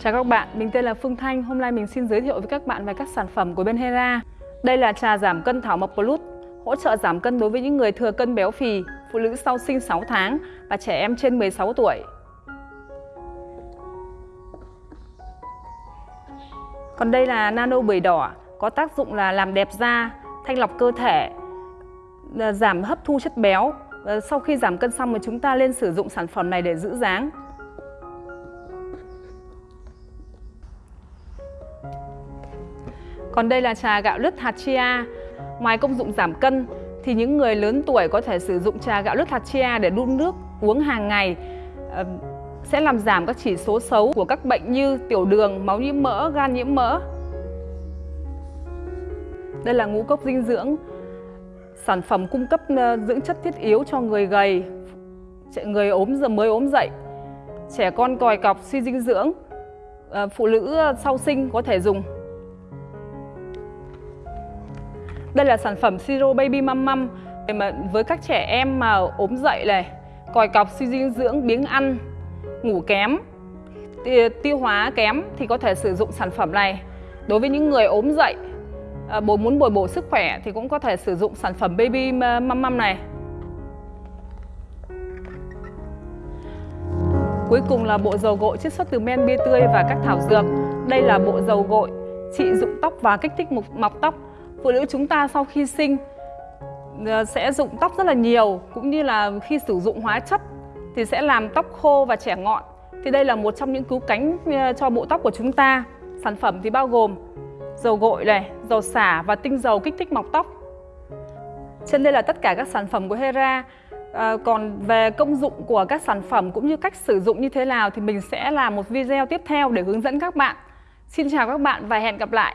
Chào các bạn, mình tên là Phương Thanh. Hôm nay mình xin giới thiệu với các bạn về các sản phẩm của bên Hera. Đây là trà giảm cân thảo mộc Plus, hỗ trợ giảm cân đối với những người thừa cân béo phì, phụ nữ sau sinh 6 tháng và trẻ em trên 16 tuổi. Còn đây là nano bưởi đỏ, có tác dụng là làm đẹp da, thanh lọc cơ thể, giảm hấp thu chất béo. Ờ, sau khi giảm cân xong thì chúng ta nên sử dụng sản phẩm này để giữ dáng. Còn đây là trà gạo lứt hạt chia. Ngoài công dụng giảm cân thì những người lớn tuổi có thể sử dụng trà gạo lứt hạt chia để đun nước uống hàng ngày ờ, sẽ làm giảm các chỉ số xấu của các bệnh như tiểu đường, máu nhiễm mỡ, gan nhiễm mỡ. Đây là ngũ cốc dinh dưỡng, sản phẩm cung cấp ờ, dưỡng chất thiết yếu cho người gầy, người ốm giờ mới ốm dậy, trẻ con còi cọc suy dinh dưỡng, ờ, phụ nữ ờ, sau sinh có thể dùng. Đây là sản phẩm Siro Baby Mum Mum mà với các trẻ em mà ốm dậy này, còi cọc suy dinh dưỡng, biếng ăn, ngủ kém, tiêu hóa kém thì có thể sử dụng sản phẩm này. Đối với những người ốm dậy, à, bố muốn bồi bổ sức khỏe thì cũng có thể sử dụng sản phẩm Baby ờ, măm măm này. Cuối cùng là bộ dầu gội chiết xuất từ men bia tươi và các thảo dược. Đây là bộ dầu gội trị dụng tóc và kích thích mọc tóc phụ nữ chúng ta sau khi sinh ờ, sẽ dụng tóc rất là nhiều cũng như là khi sử dụng hóa chất thì sẽ làm tóc khô và trẻ ngọn thì đây là một trong những cứu cánh cho bộ tóc của chúng ta sản phẩm thì bao gồm dầu gội này dầu xả và tinh dầu kích thích mọc tóc. Trên đây là tất cả các sản phẩm của Hera à, còn về công dụng của các sản phẩm cũng như cách sử dụng như thế nào thì mình sẽ làm một video tiếp theo để hướng dẫn các bạn. Xin chào các bạn và hẹn gặp lại!